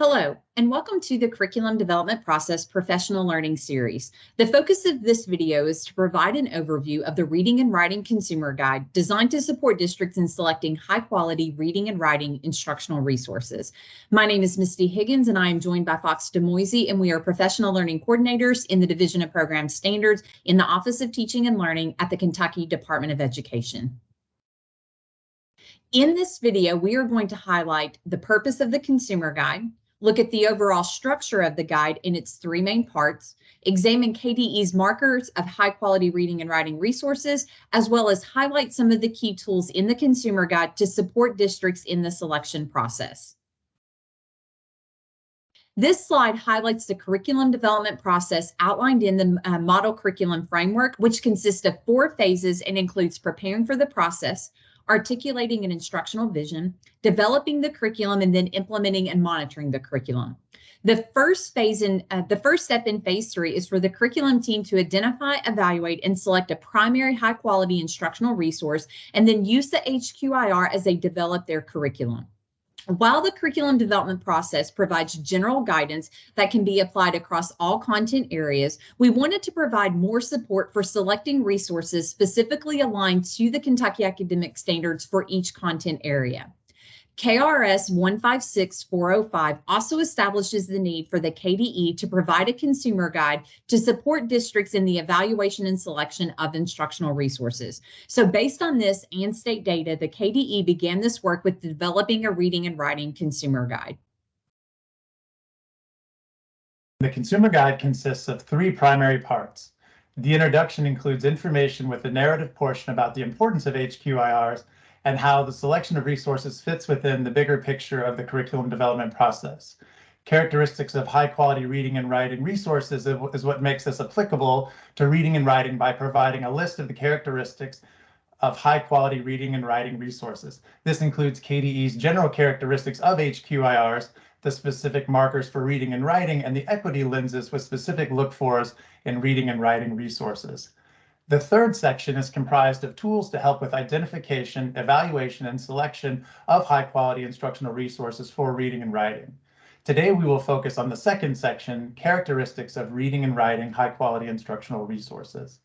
Hello, and welcome to the Curriculum Development Process Professional Learning Series. The focus of this video is to provide an overview of the Reading and Writing Consumer Guide designed to support districts in selecting high-quality reading and writing instructional resources. My name is Misty Higgins, and I am joined by Fox Demoisey, and we are professional learning coordinators in the Division of Program Standards in the Office of Teaching and Learning at the Kentucky Department of Education. In this video, we are going to highlight the purpose of the Consumer Guide, look at the overall structure of the guide in its three main parts, examine KDE's markers of high quality reading and writing resources, as well as highlight some of the key tools in the consumer guide to support districts in the selection process. This slide highlights the curriculum development process outlined in the uh, model curriculum framework, which consists of four phases and includes preparing for the process, articulating an instructional vision, developing the curriculum, and then implementing and monitoring the curriculum. The first phase in uh, the first step in phase three is for the curriculum team to identify, evaluate, and select a primary high quality instructional resource, and then use the HQIR as they develop their curriculum. While the curriculum development process provides general guidance that can be applied across all content areas, we wanted to provide more support for selecting resources specifically aligned to the Kentucky academic standards for each content area. KRS 156405 also establishes the need for the KDE to provide a consumer guide to support districts in the evaluation and selection of instructional resources. So based on this and state data, the KDE began this work with developing a reading and writing consumer guide. The consumer guide consists of three primary parts. The introduction includes information with the narrative portion about the importance of HQIRs and how the selection of resources fits within the bigger picture of the curriculum development process. Characteristics of high quality reading and writing resources is what makes this applicable to reading and writing by providing a list of the characteristics of high quality reading and writing resources. This includes KDE's general characteristics of HQIRs, the specific markers for reading and writing, and the equity lenses with specific look fors in reading and writing resources. The third section is comprised of tools to help with identification, evaluation, and selection of high quality instructional resources for reading and writing. Today, we will focus on the second section, characteristics of reading and writing high quality instructional resources.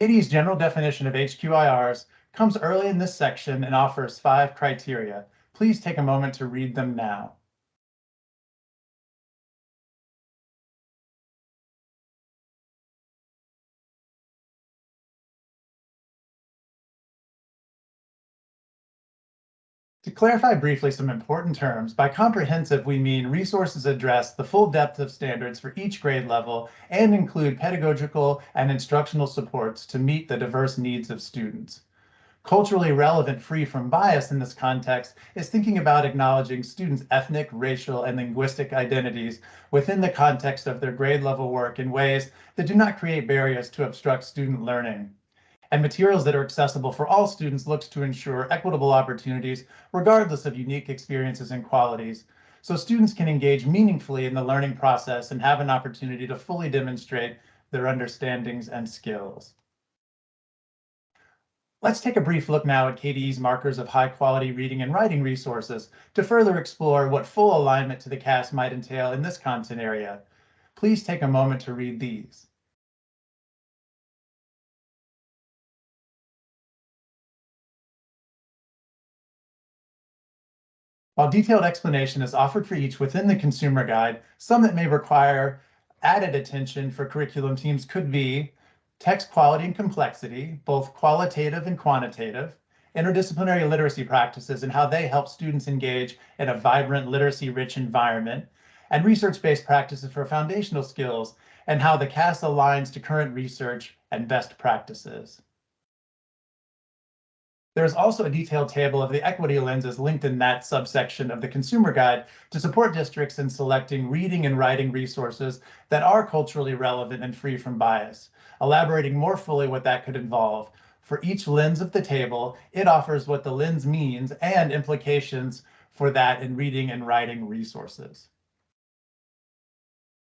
KDE's general definition of HQIRs comes early in this section and offers five criteria. Please take a moment to read them now. To clarify briefly some important terms, by comprehensive we mean resources address the full depth of standards for each grade level and include pedagogical and instructional supports to meet the diverse needs of students. Culturally relevant free from bias in this context is thinking about acknowledging students' ethnic, racial, and linguistic identities within the context of their grade level work in ways that do not create barriers to obstruct student learning and materials that are accessible for all students looks to ensure equitable opportunities regardless of unique experiences and qualities, so students can engage meaningfully in the learning process and have an opportunity to fully demonstrate their understandings and skills. Let's take a brief look now at KDE's markers of high quality reading and writing resources to further explore what full alignment to the KAS might entail in this content area. Please take a moment to read these. While detailed explanation is offered for each within the consumer guide, some that may require added attention for curriculum teams could be text quality and complexity, both qualitative and quantitative, interdisciplinary literacy practices and how they help students engage in a vibrant literacy-rich environment, and research-based practices for foundational skills and how the KAS aligns to current research and best practices. There's also a detailed table of the equity lenses linked in that subsection of the consumer guide to support districts in selecting reading and writing resources that are culturally relevant and free from bias, elaborating more fully what that could involve. For each lens of the table, it offers what the lens means and implications for that in reading and writing resources.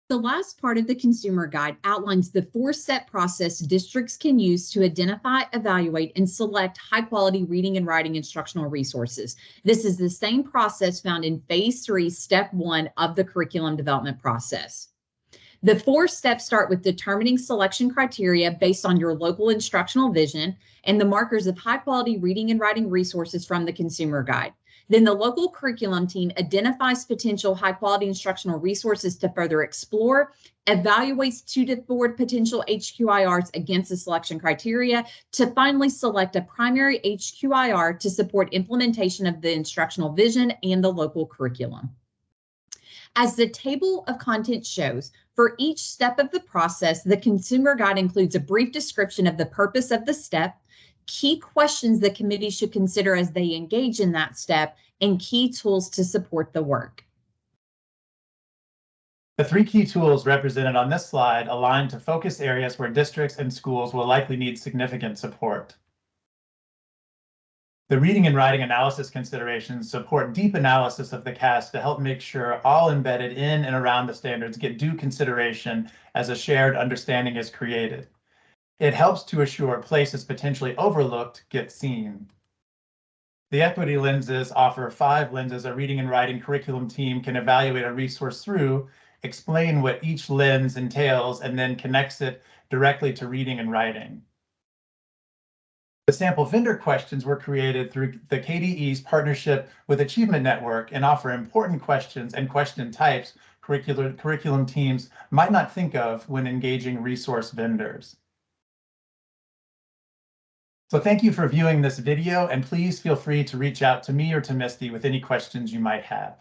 The last part of the consumer guide outlines the four-step process districts can use to identify, evaluate, and select high-quality reading and writing instructional resources. This is the same process found in phase three, step one of the curriculum development process. The four steps start with determining selection criteria based on your local instructional vision and the markers of high quality reading and writing resources from the consumer guide. Then the local curriculum team identifies potential high quality instructional resources to further explore, evaluates two to four potential HQIRs against the selection criteria to finally select a primary HQIR to support implementation of the instructional vision and the local curriculum. As the table of contents shows, for each step of the process, the consumer guide includes a brief description of the purpose of the step, key questions the committee should consider as they engage in that step, and key tools to support the work. The three key tools represented on this slide align to focus areas where districts and schools will likely need significant support. The reading and writing analysis considerations support deep analysis of the KAS to help make sure all embedded in and around the standards get due consideration as a shared understanding is created. It helps to assure places potentially overlooked get seen. The equity lenses offer five lenses a reading and writing curriculum team can evaluate a resource through, explain what each lens entails, and then connects it directly to reading and writing. The sample vendor questions were created through the KDE's partnership with Achievement Network and offer important questions and question types curricular, curriculum teams might not think of when engaging resource vendors. So thank you for viewing this video and please feel free to reach out to me or to Misty with any questions you might have.